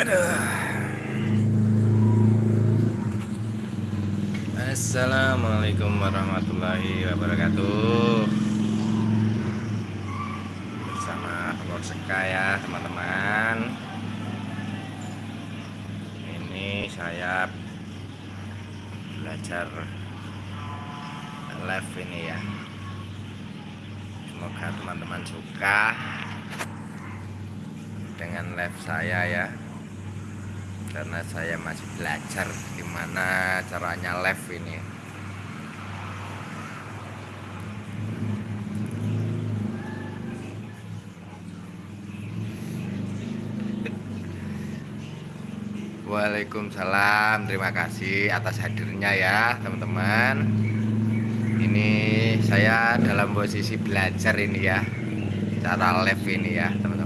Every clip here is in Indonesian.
Assalamualaikum warahmatullahi wabarakatuh. Bersama Lord Seka ya teman-teman. Ini saya belajar live ini ya. Semoga teman-teman suka Dengan live saya ya karena saya masih belajar gimana caranya live ini. Waalaikumsalam terima kasih atas hadirnya ya teman-teman. Ini saya dalam posisi belajar ini ya cara live ini ya teman-teman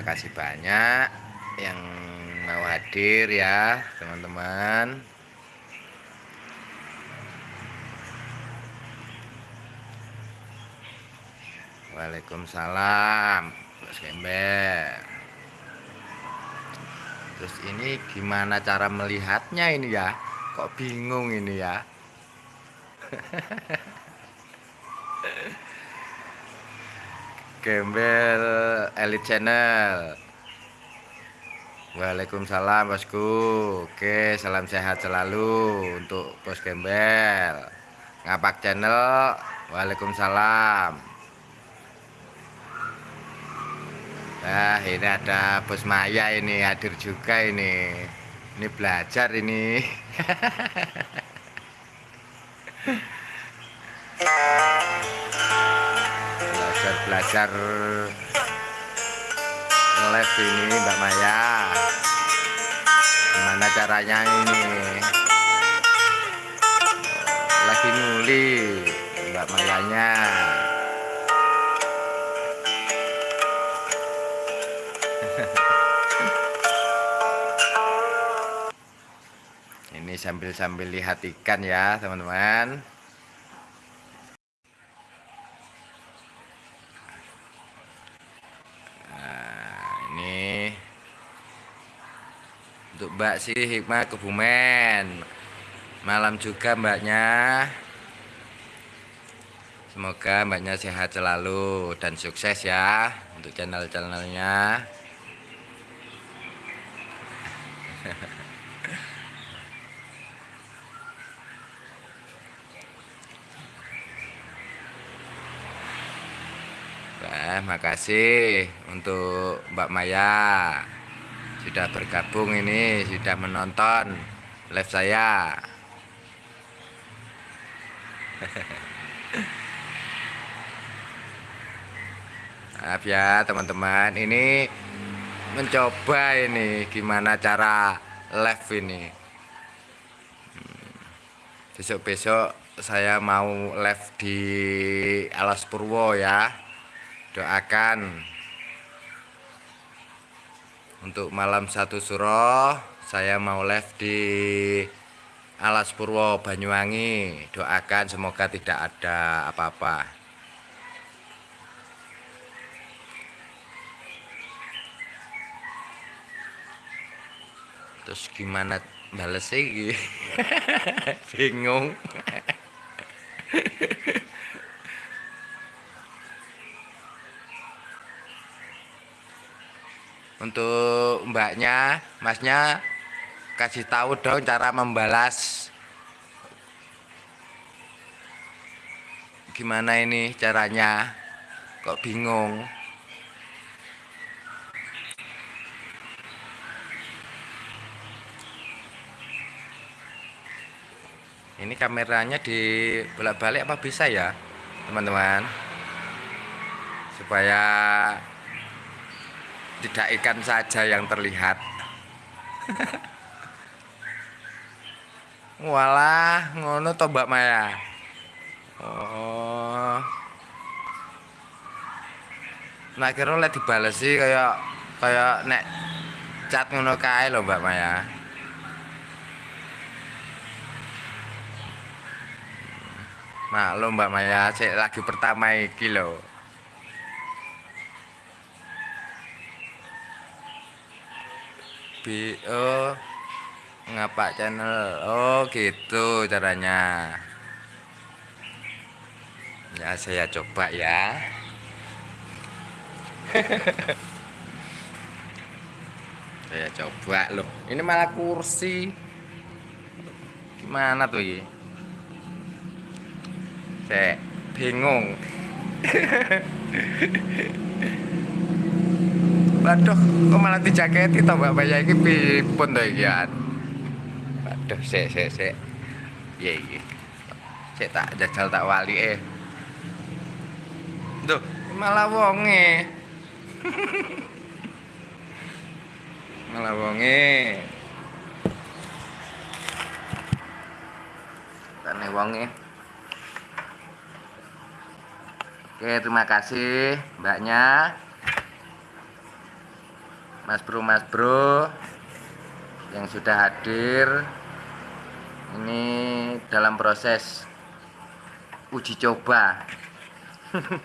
Terima kasih banyak yang mau hadir ya teman-teman. Waalaikumsalam Bos Gembel Terus ini gimana cara melihatnya ini ya Kok bingung ini ya? Gembel Elite Channel. Waalaikumsalam bosku. Oke salam sehat selalu untuk bos Gembel. Ngapak Channel Waalaikumsalam. Nah ini ada bos Maya ini hadir juga ini Ini belajar ini. Belajar live ini Mbak Maya. Gimana caranya ini? Lagi nguli Mbak Mayanya sambil-sambil lihat ikan ya teman-teman. Untuk Mbak sih Hikmah Kebumen. Malam juga mbaknya. Semoga mbaknya sehat selalu dan sukses ya untuk channel-channelnya Makasih untuk Mbak Maya. Sudah bergabung ini sudah menonton live saya. Maaf ya teman-teman. Ini mencoba ini gimana cara live ini. Hmm, besok-besok saya mau live di Alas Purwo ya doakan untuk malam satu suro saya mau live di Alas Purwo Banyuwangi. Doakan semoga tidak ada apa-apa. Terus gimana bales sih? Bingung untuk mbaknya masnya kasih tahu dong cara membalas. Gimana ini caranya? Kok bingung? Ini kameranya di bolak-balik apa bisa ya teman-teman? Supaya tidak ikan saja yang terlihat. Walah ngono to Mbak Maya? Oh. Nak kira oleh dibalesi kayak kayak nek cat ngono kae lho Mbak Maya. Maklum Mbak Maya, cek lagi pertama iki lho. BO ngapa channel? Oh, gitu caranya. Ya, saya coba ya. saya coba loh. Ini malah kursi. Gimana tuh ini? Saya bingung. Waduh, kok malah dijaketi to Mbak Maya iki pripun to iki an? Waduh, sik sik sik. Piye iki? Sik tak jajal tak walike. Duh, malah wonge. malah wonge. Tane wonge. Oke, terima kasih mbaknya. Mas Bro, Mas Bro yang sudah hadir. Ini dalam proses uji coba.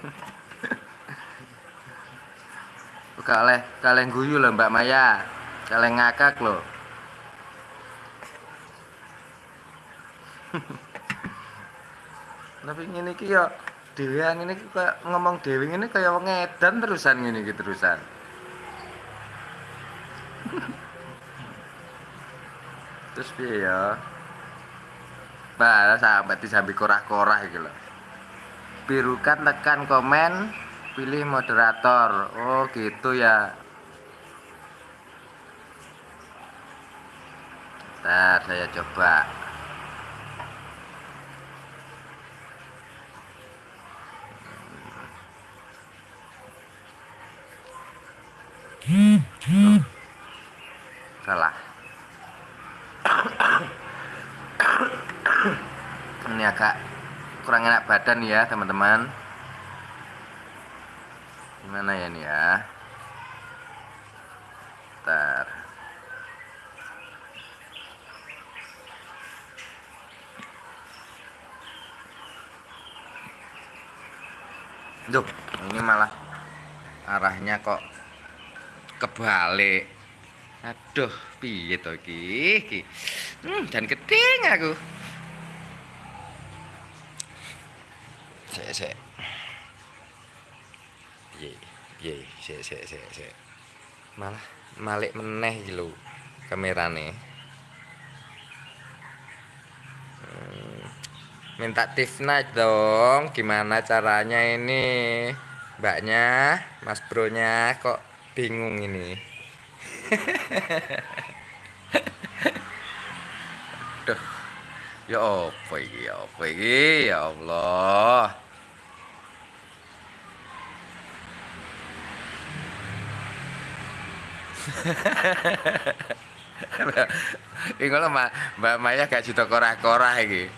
Buka oleh kalian guyu loh Mbak Maya. Kalian ngakak loh. Tapi ini ki ya dewean ini kayak ngomong dewi ini kayak ngedan terusan gini gitu terusan terus piye ya Bah, sampai disambi korah-korah gitu loh birukan tekan komen pilih moderator. Oh gitu ya. Ntar saya coba. Salah ini agak kurang enak badan ya teman-teman. Gimana ya ini ya? Ntar Duh, ini malah arahnya kok kebalik. Aduh piye to iki? Hmm, dan keting aku malah malik meneh iki lho kamerane hmm, minta Tifna dong gimana caranya ini mbaknya mas bro nya kok bingung ini Duh. Ya apa? Ya apa? Ya Allah. Iki ngono Mbak Maya gak juta korah-korah iki.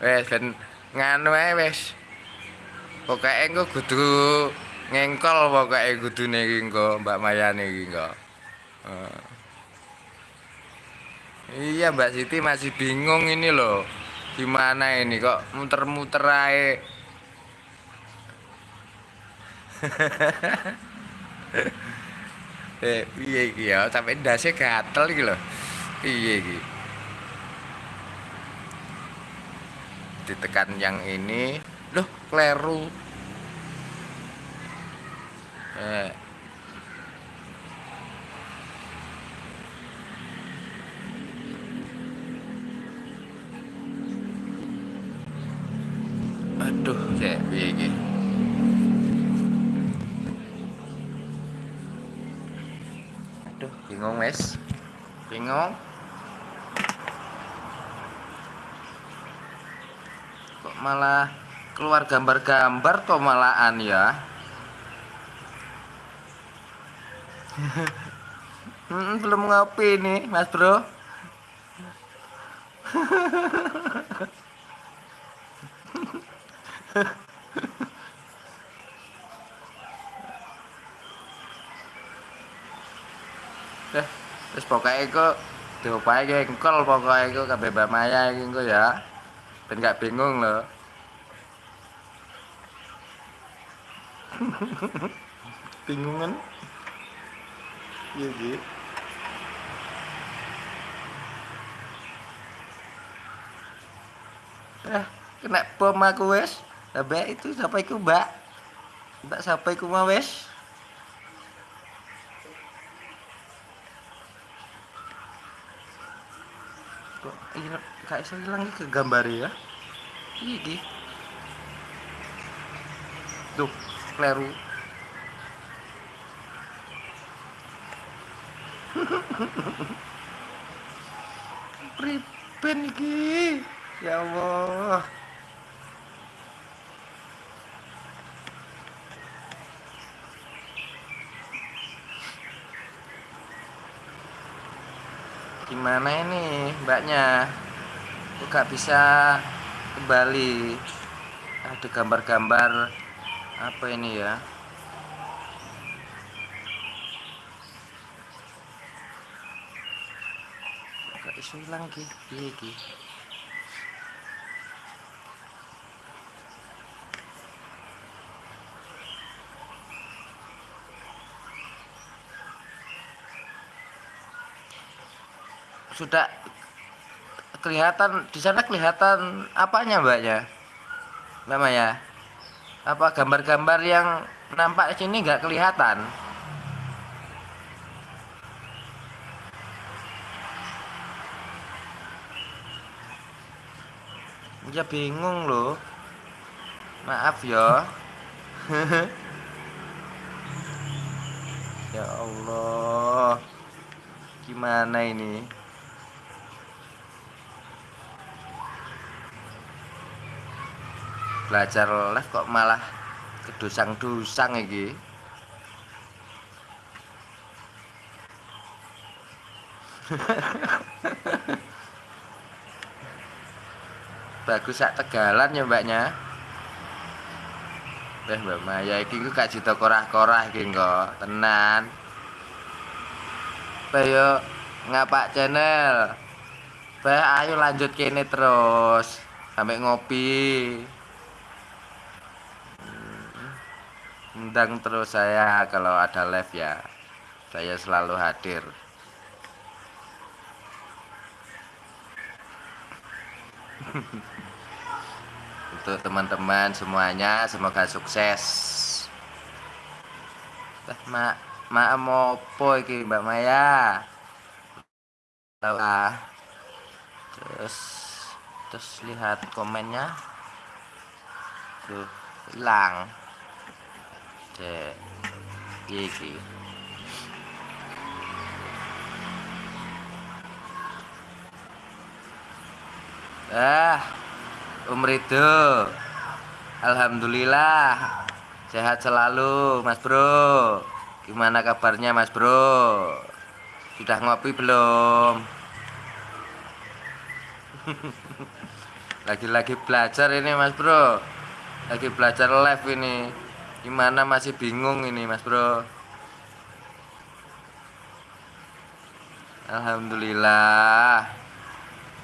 Wes ben nganu ae wis. Pokoke engko kudu ngengkol pokoke kudune iki engko Mbak Maya iki engko. Uh. Iya Mbak Siti masih bingung ini loh Gimana ini kok muter-muter aja Eh, iya iki ya, sampai ndase gatel iki lho. Iya iki. Ditekan yang ini, loh, kleru. Eh, Aduh, cek piye iki? Wes. Bingung. Kok malah keluar gambar-gambar kok malahan ya? hmm, belum ngopi nih, Mas Bro. eh terus pokoknya itu diopae engkol pokoknya itu kabeh Maya iki ya. Ben gak bingung loh bingungan. Iya gitu eh kena bom aku wes. Mbak itu siapa itu mbak? Mbak siapa itu mau wes kok. Iya gak iso ilang ke gambar ya. Iki tuh kleru. Priben iki ya Allah gimana ini mbaknya? Kok gak bisa kembali? Ada gambar-gambar apa ini ya? Gak iso ilang iki piye iki sudah kelihatan di sana kelihatan apanya mbaknya mbak Maya? Apa gambar-gambar yang nampak sini nggak kelihatan? Ya bingung loh. Maaf ya ya Allah. Gimana ini belajar les kok malah kedusang-dusang iki. Bagus sak tegalan ya mbaknya. Wah mbak Maya iki ku gak cita korah-korah iki kok. Tenan. Bayo ngapak channel. Bah ayo lanjut kene terus. Sampai ngopi undang terus saya kalau ada live ya. Saya selalu hadir. Untuk teman-teman semuanya semoga sukses. Eh, mak mak mopo iki Mbak Maya? Ah terus terus lihat komennya. Tuh hilang iki ah Om Rido. Alhamdulillah sehat selalu Mas Bro. Gimana kabarnya Mas Bro? Sudah ngopi belum? Lagi-lagi belajar ini Mas Bro. Lagi belajar live ini gimana masih bingung ini Mas Bro? Alhamdulillah.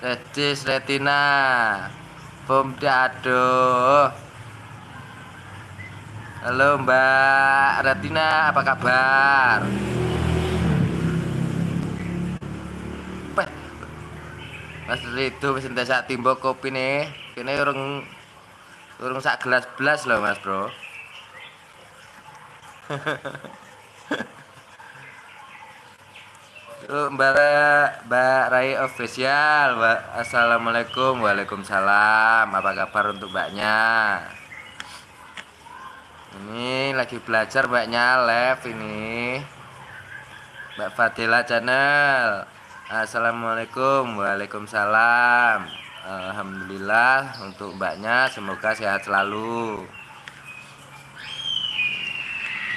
Retis Retina. Bom Dado Halo Mbak Retina apa kabar? Mas Rido wis entek sak timbo kopi nih. Kene urung urung sak gelas belas loh Mas Bro. Mbak Mbak Rai official. Assalamualaikum. Waalaikumsalam. Apa kabar untuk Mbaknya? Ini lagi belajar Mbaknya live ini. Mbak Fadila channel. Assalamualaikum Waalaikumsalam Alhamdulillah untuk mbaknya semoga sehat selalu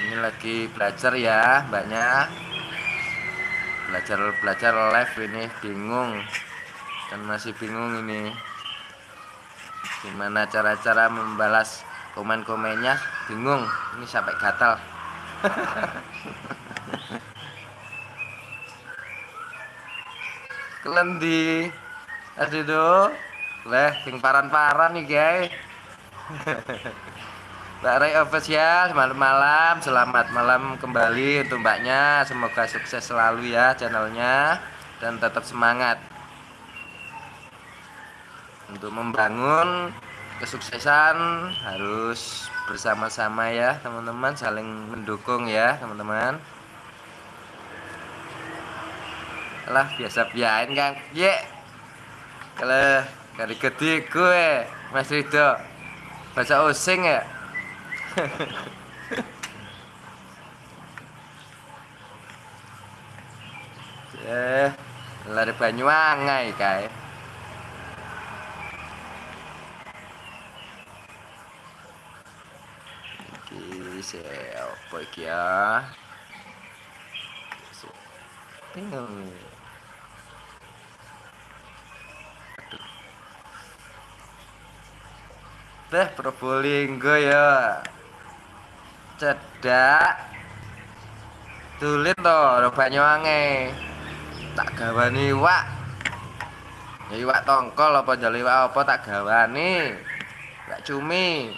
ini lagi belajar ya mbaknya. Belajar-belajar live ini bingung. Dan masih bingung ini. Gimana cara-cara membalas komen-komennya? Bingung. Ini sampai gatal. Kelendi. Aduh, Leh, sing paran-paran nih, guys. Mbak Ray official malam-malam selamat malam kembali untuk mbaknya. Semoga sukses selalu ya channelnya dan tetap semangat untuk membangun kesuksesan harus bersama-sama ya teman-teman saling mendukung ya teman-teman. Lah biasa biain kang. Ye. Kalau dari gede gue Mas Ridho. Bahasa osing ya eh lari Banyuwangi kae iki se apa iki ya? Bingung Teh Probolinggo ya cedak. Tulit to Banyuwangi tak gawani iwak. Ya iwak tongkol apa jali iwak apa tak gawani. Iwak cumi.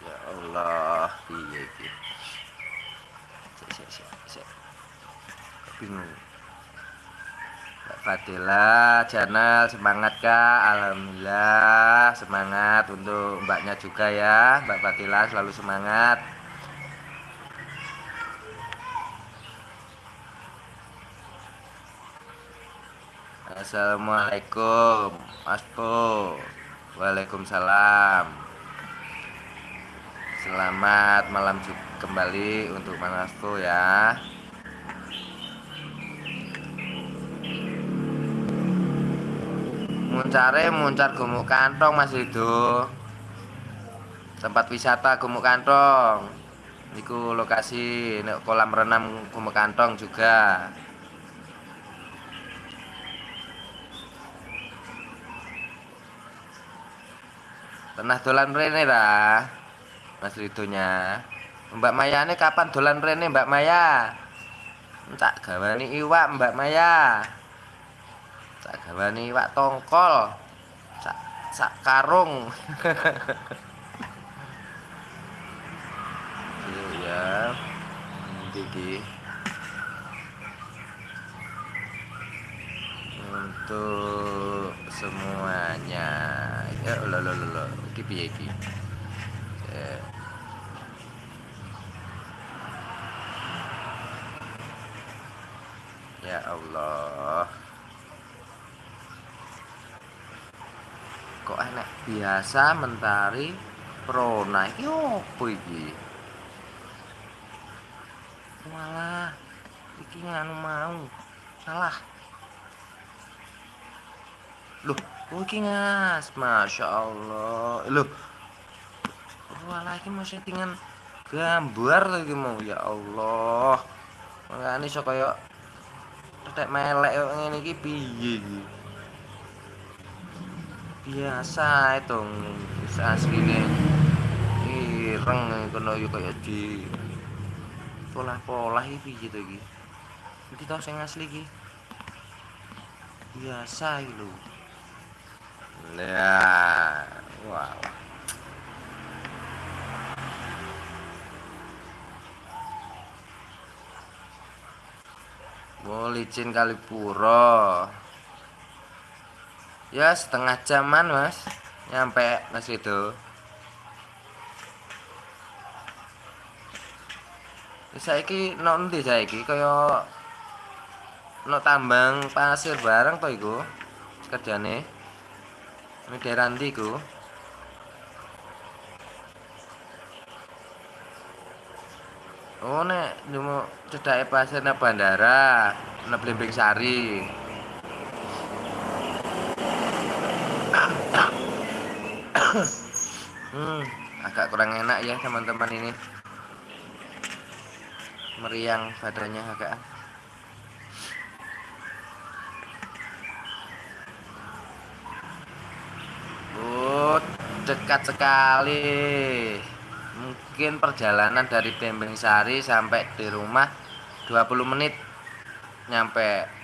Ya Allah sik sik. Bingung Fadila channel. Semangat kak. Alhamdulillah semangat untuk mbaknya juga ya. Mbak Fadila selalu semangat. Assalamualaikum Mas Po. Waalaikumsalam. Selamat malam kembali untuk Mas Po ya muncare muncar gumuk kantong mas itu tempat wisata gumuk kantong. Itu lokasi kolam renang gumuk kantong juga. Pernah dolan rene lah mas Ridonya? Mbak Maya ini kapan dolan rene Mbak Maya? Tak gawani iwak Mbak Maya sak gawani iwak tongkol. Sak sak karung. Ya gigi untuk semuanya. Ya lo lo lo lo. Iki piye iki ya Allah kok enak biasa mentari prona. Iki opo iki? Malah iki nganu mau. Salah. Loh oh Masya Allah loh. Walah iki mau settingan gambar lagi mau. Ya Allah. Makanya so kaya tetek melek piye iki biasa itu asline ireng kono yo kaya di pola-pola iki piye to iki iki sing asli iki. Biasa lho. Ya wow. Oh, licin kali puro ya setengah jaman mas. Nyampe mas itu saiki no endi saiki? Kaya no tambang pasir bareng to iku kerjane. Ini daerah ndi iku? Oh nek nyomo cedake pasir nang bandara, nang Blimbing Sari. Hmm, agak kurang enak ya teman-teman ini. Meriang badannya agak. Oh, dekat sekali. Mungkin perjalanan dari Bembeng Sari sampai di rumah 20 menit. Nyampe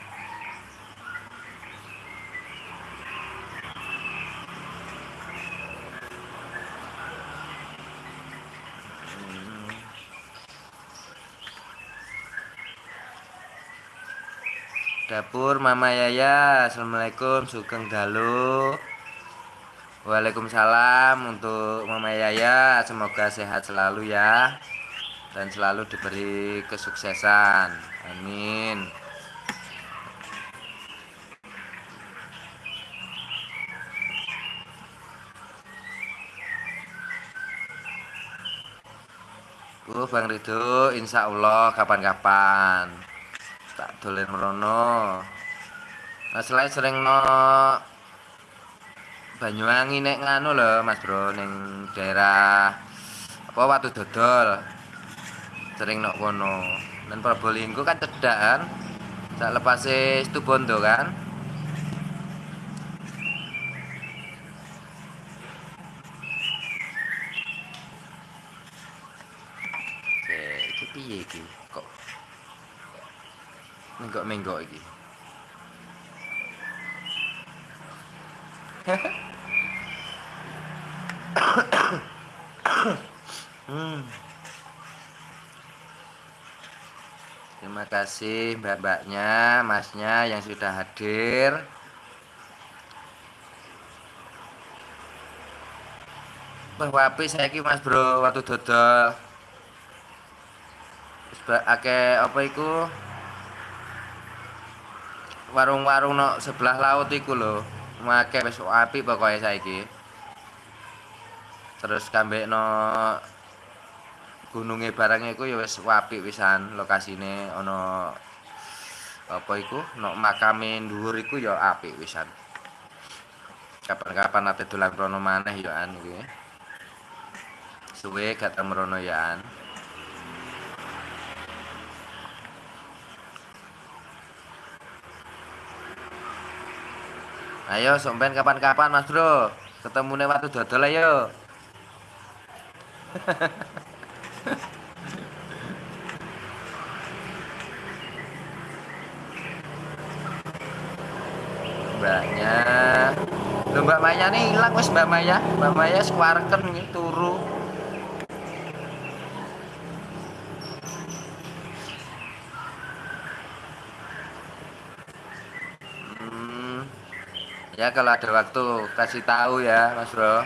dapur Mama Yaya. Assalamualaikum Sugeng Dalu. Waalaikumsalam untuk Mama Yaya. Semoga sehat selalu ya dan selalu diberi kesuksesan. Amin. Uh, Bang Ridho, insya Allah kapan-kapan tak dolen merono nah, selain sering no Banyuwangi nek nganu lho Mas Bro ning daerah apa Watu Dodol. Sering nok kono dan Probolinggo kan cedak kan? Sak lepas itu kan? Oke, iki piye iki? Menggok-menggok hmm. Terima kasih mbak-mbaknya, masnya yang sudah hadir. Wah, wapi saya ki Mas Bro waktu dodol. Ake apa iku? Warung-warung no sebelah laut iku lho. Make wis apik pokoke saiki. Terus kambek no gununge barang iku ya wis apik wisan lokasine ana apa iku? No makame dhuwur iku ya apik wisan kapan-kapan ate dolan rono maneh ya an suwe gak temrono ya an Ayo sompen kapan-kapan Mas Bro. Ketemune waktu dodol ayo. Mbaknya Loh Mbak Maya nih hilang wis Mbak Maya. Mbak Maya swarken nih turu. Ya kalau ada waktu kasih tahu ya Mas Bro.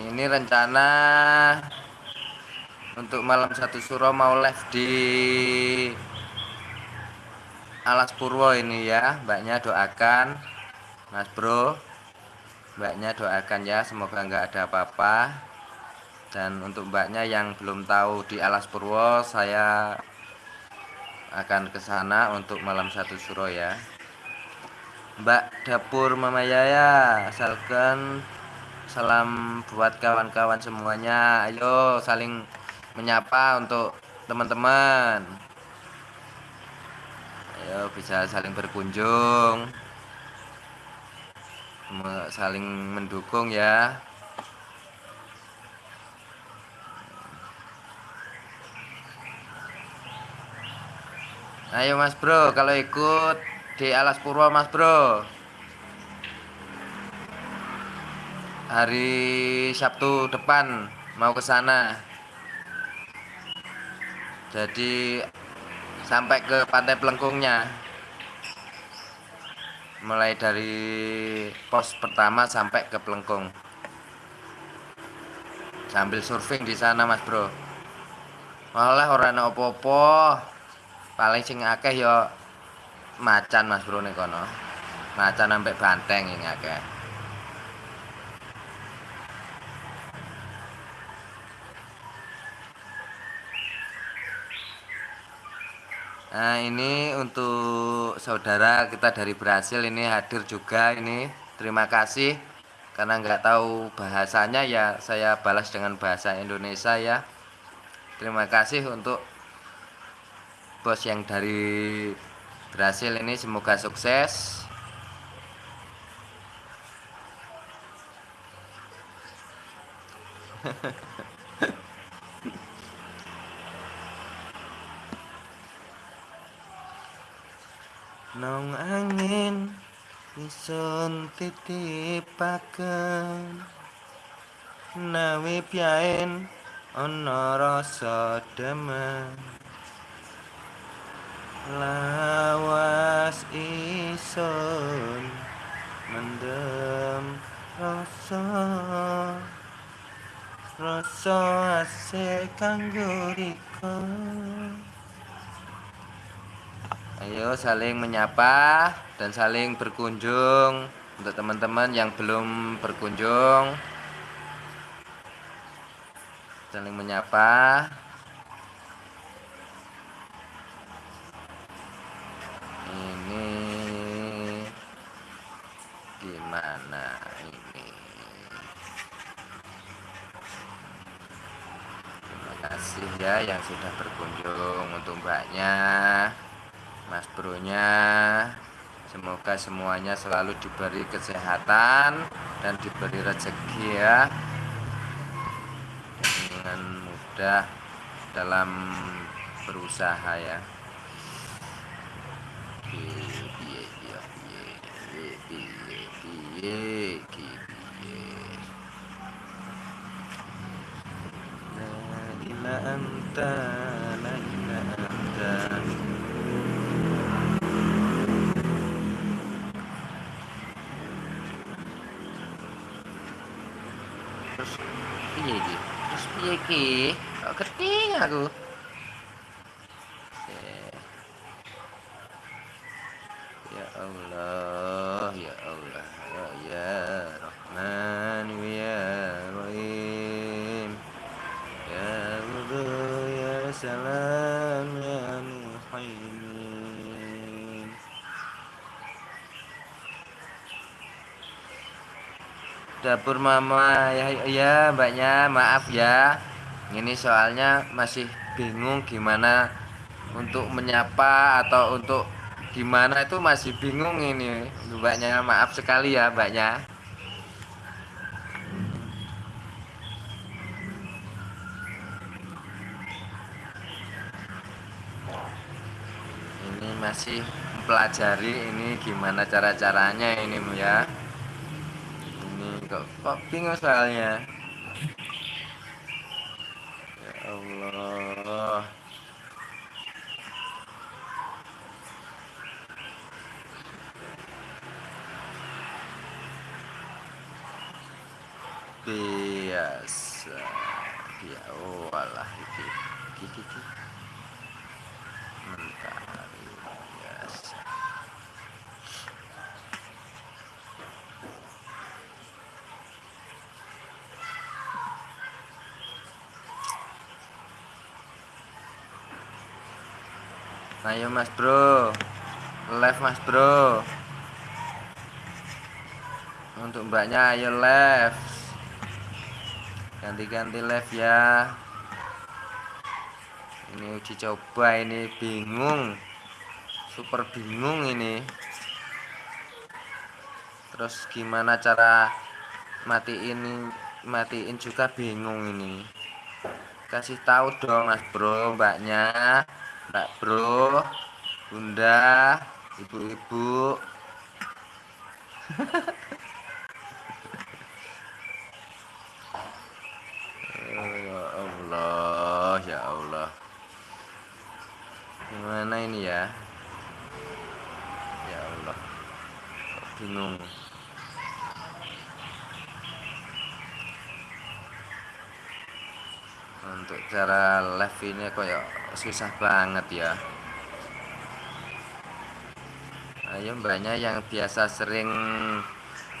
Ini rencana untuk malam satu suro mau live di Alas Purwo ini ya. Mbaknya doakan Mas Bro. Mbaknya doakan ya semoga nggak ada apa-apa. Dan untuk mbaknya yang belum tahu di Alas Purwo saya akan ke sana untuk malam satu suro ya. Mbak dapur Mama Yaya asalkan salam buat kawan-kawan semuanya. Ayo saling menyapa untuk teman-teman. Ayo bisa saling berkunjung. Saling mendukung ya Ayo Mas Bro, kalau ikut di Alas Purwo Mas Bro. Hari Sabtu depan mau ke sana. Jadi sampai ke Pantai Pelengkungnya. Mulai dari pos pertama sampai ke Pelengkung. Sambil surfing di sana Mas Bro. Malah orang opo-opo paling sing akeh ya macan Mas Bro nih kono. Macan sampai banteng ini akeh. Nah ini untuk saudara kita dari Brasil ini hadir juga ini terima kasih karena nggak tahu bahasanya ya saya balas dengan bahasa Indonesia ya terima kasih untuk bos yang dari Brasil ini semoga sukses. Nong angin Isun titipaken Nawi piain Ono rasa demen lawas isun mendem rasa rasa asik kanggo Ayo saling menyapa dan saling berkunjung untuk teman-teman yang belum berkunjung. Saling menyapa. Ini gimana ini? Terima ya yang sudah berkunjung untuk mbaknya. Mas Bronya. Semoga semuanya selalu diberi kesehatan dan diberi rezeki ya. Dengan mudah dalam berusaha ya. La anta la anta piye iki terus piye iki kok keting aku ya Allah ya Allah ya ya Rahman ya Rahim ya Wudu ya Salam ya Muhaimin dapur mama. Ya ya mbaknya maaf ya. Ini soalnya masih bingung gimana untuk menyapa atau untuk gimana itu masih bingung ini. Mbaknya maaf sekali ya mbaknya. Ini masih mempelajari ini gimana cara-caranya ini ya kok kok bingung soalnya? Ya Allah. Biasa. Ya oh alah iki iki iki mentari biasa Ayo mas bro. Live mas bro. Untuk mbaknya ayo live. Ganti-ganti live ya. Ini uji coba ini bingung. Super bingung ini. Terus gimana cara matiin matiin juga bingung ini. Kasih tahu dong mas bro mbaknya Mbak Bro, Bunda, Ibu-ibu. ya Allah, ya Allah. Gimana ini ya? Ya Allah. bingung. Untuk cara live ini kayak susah banget ya. Ayo mbaknya yang biasa sering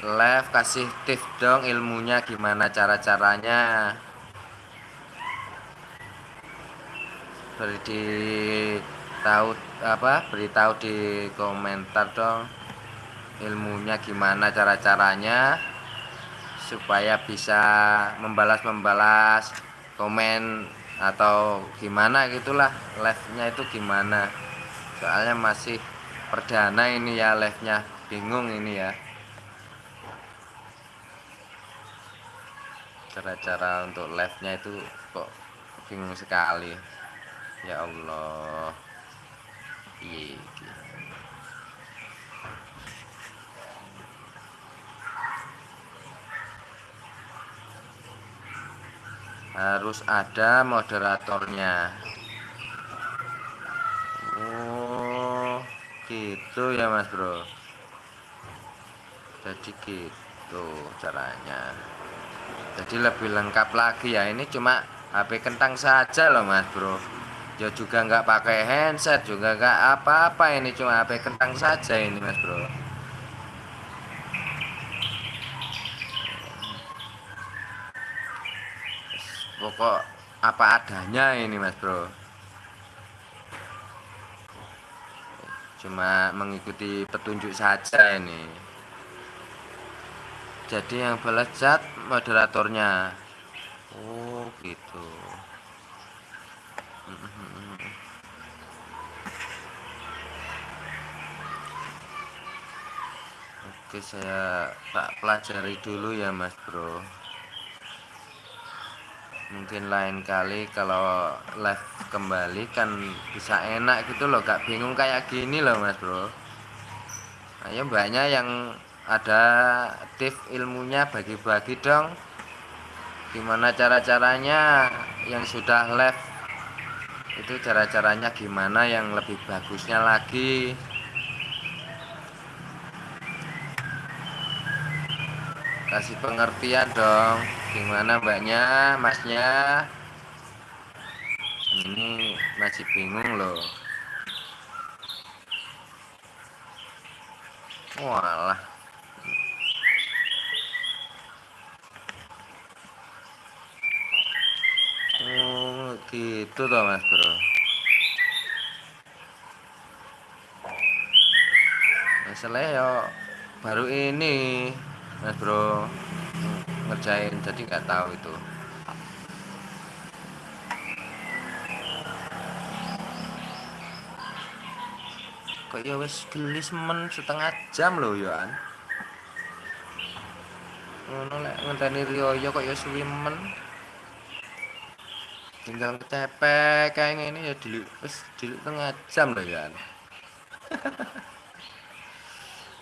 live kasih tips dong ilmunya gimana cara-caranya. Beri tahu apa beritahu di komentar dong ilmunya gimana cara-caranya supaya bisa membalas-membalas komen atau gimana gitulah live nya itu gimana. Soalnya masih perdana ini ya live nya bingung ini ya. Cara-cara untuk live nya itu kok bingung sekali. Ya Allah. Iya harus ada moderatornya. Oh gitu ya mas bro. Jadi gitu caranya. Jadi lebih lengkap lagi ya. Ini cuma HP kentang saja loh mas bro. Ya juga nggak pakai handset juga nggak apa-apa. Ini cuma HP kentang saja ini mas bro pokok apa adanya ini mas bro. Cuma mengikuti petunjuk saja ini. Jadi yang belajat moderatornya. Oh gitu. Oke saya tak pelajari dulu ya mas bro mungkin lain kali kalau live kembali kan bisa enak gitu loh. Gak bingung kayak gini loh mas bro. Ayo mbaknya yang ada tips ilmunya bagi-bagi dong. Gimana cara-caranya yang sudah live? Itu cara-caranya gimana yang lebih bagusnya lagi? Kasih pengertian dong gimana mbaknya? Masnya? Ini masih bingung loh. Walah. Oh gitu toh mas bro. Masalahnya ya baru ini mas bro ngerjain jadi nggak tahu itu. Kok ya wes gelis men setengah jam loh ya an ngono lek ngenteni Rioyo kok ya suwi men. Tinggal kecepek kayak ini ya dulu wes dulu setengah jam loh ya an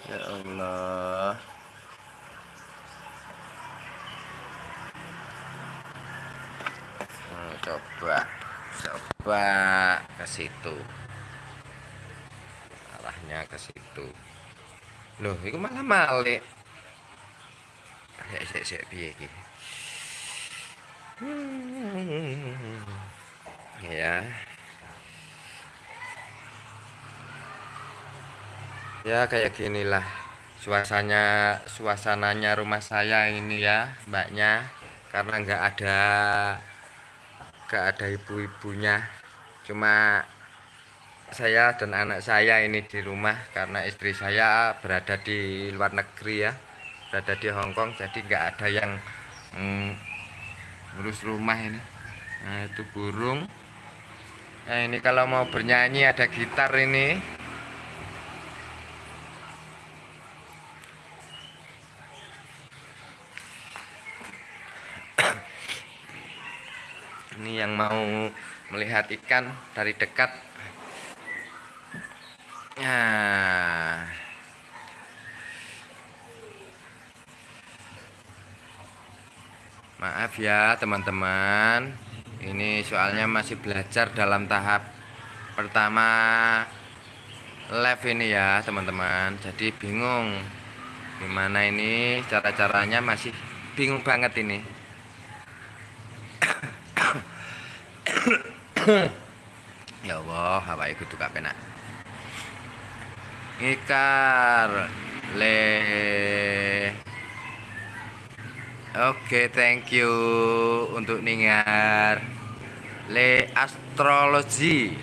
ya Allah coba coba ke situ. Arahnya ke situ. Loh itu malah malik. Ya sik piye iki? Ya ya kayak ginilah suasananya suasananya rumah saya ini ya mbaknya. Karena nggak ada gak ada ibu-ibunya. Cuma saya dan anak saya ini di rumah karena istri saya berada di luar negeri ya. Berada di Hongkong jadi nggak ada yang mm, ngurus rumah ini. Nah itu burung. Nah ini kalau mau bernyanyi ada gitar ini ini yang mau melihat ikan dari dekat. Nah. Maaf ya teman-teman. Ini soalnya masih belajar dalam tahap pertama live ini ya teman-teman. Jadi bingung gimana ini cara-caranya masih bingung banget ini ya Allah apa itu gak penak. Ngikar le. Oke okay, thank you untuk ningar. Le astrologi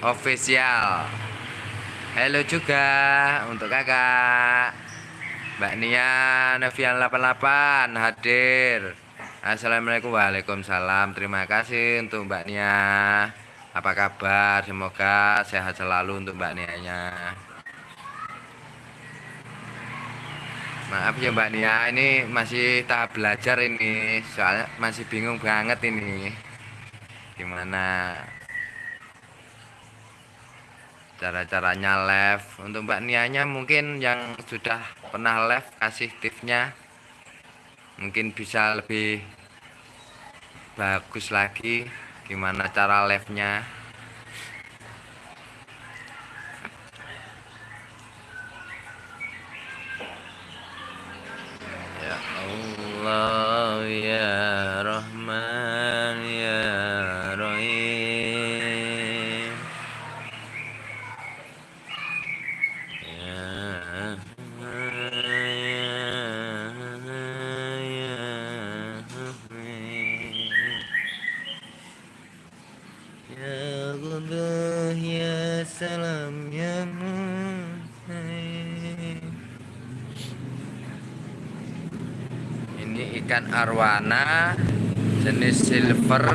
official. Halo juga untuk kakak. Mbak Nia Nevian 88 hadir Assalamualaikum Waalaikumsalam. Terima kasih untuk Mbak Nia. Apa kabar? Semoga sehat selalu untuk Mbak Nia nya Maaf ya Mbak Nia, ini masih tahap belajar ini, soalnya masih bingung banget ini. Gimana cara-caranya live? Untuk Mbak Nianya mungkin yang sudah pernah live kasih tipsnya, mungkin bisa lebih bagus lagi. Gimana cara live-nya? Ya Allah ya Rahman ikan arwana jenis silver.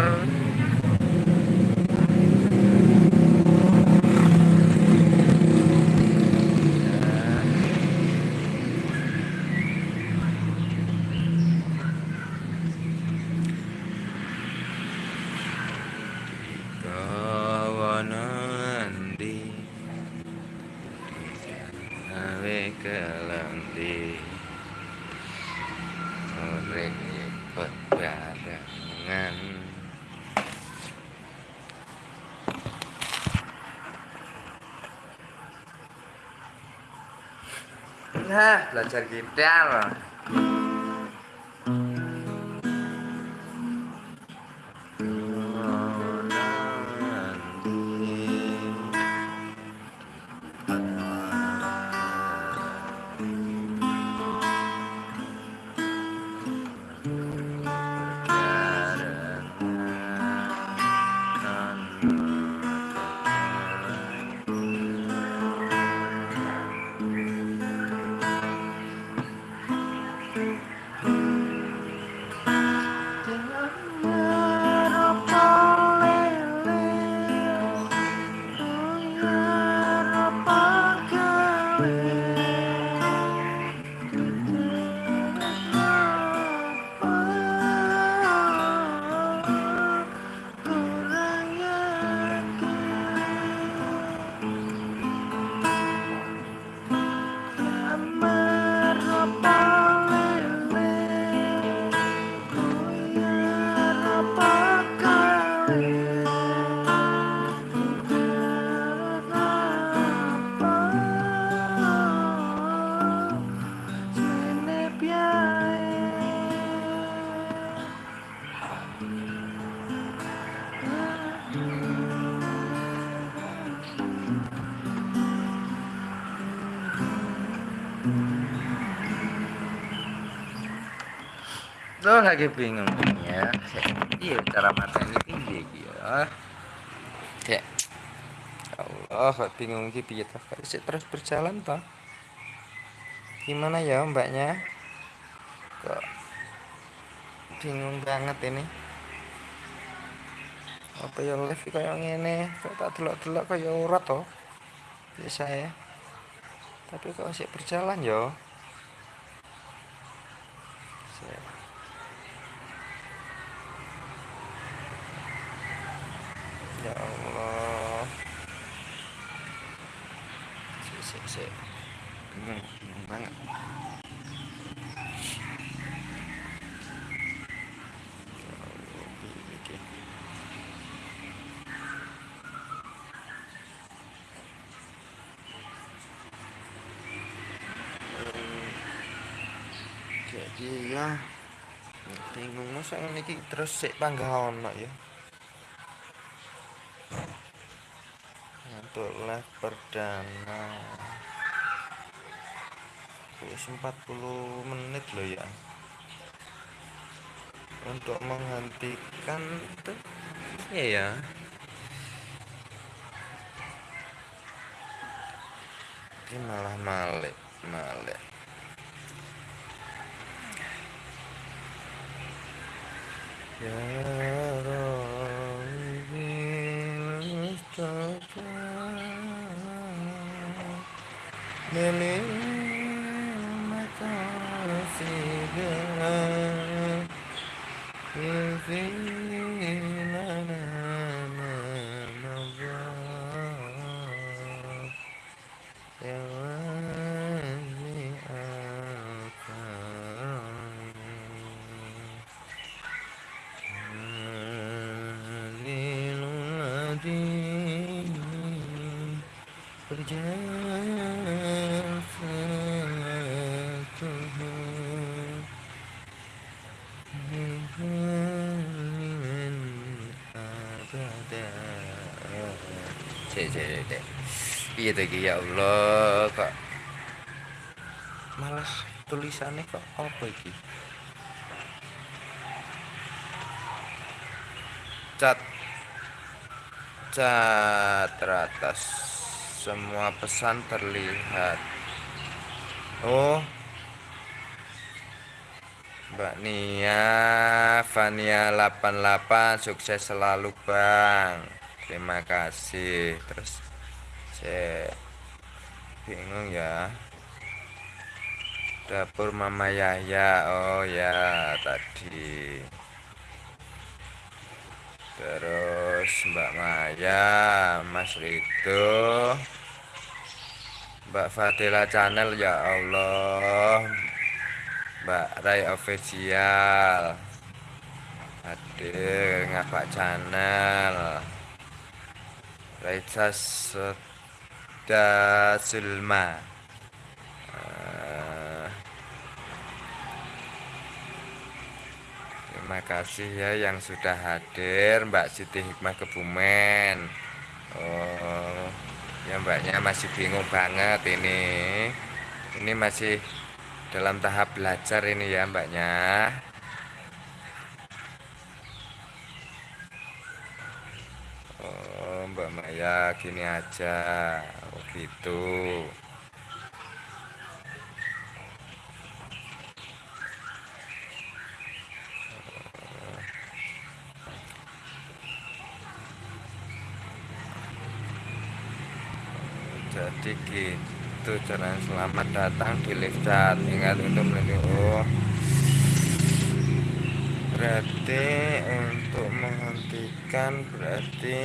Nah, belajar gitar Lo lagi bingung ya. Iya cara mata ini tinggi ya. Ya. Allah, bingung gitu ya terus berjalan toh. Gimana ya mbaknya? Kok bingung banget ini. Apa ya live kayak ngene, kok tak delok-delok kayak ora toh. Biasa ya. Tapi kok masih berjalan ya. Ya Allah. Sik sik sik. Bingung, bingung banget. Jadi ya bingung masa iki terus sik panggah ono ya. Untuk live perdana Wis 40 menit loh ya. Untuk menghentikan itu ya ya. Ini malah malik Malik. Ya Iya tadi ya Allah kok malah tulisannya kok apa iki? Cat cat teratas. Semua pesan terlihat. Oh. Mbak Nia Fania 88 sukses selalu Bang. Terima kasih. Terus saya bingung ya? Dapur Mama Yahya. Oh ya tadi Mbak Maya Mas Rido Mbak Fadila Channel ya Allah Mbak Rai Official hadir ngapa channel Raisa Soda Sulma terima kasih ya yang sudah hadir Mbak Siti Hikmah Kebumen. Oh ya mbaknya masih bingung banget ini. Ini masih dalam tahap belajar ini ya mbaknya. Oh Mbak Maya gini aja. Oh gitu jadi gitu cara selamat datang di chat. Ingat untuk melindungi. Oh. Berarti untuk menghentikan berarti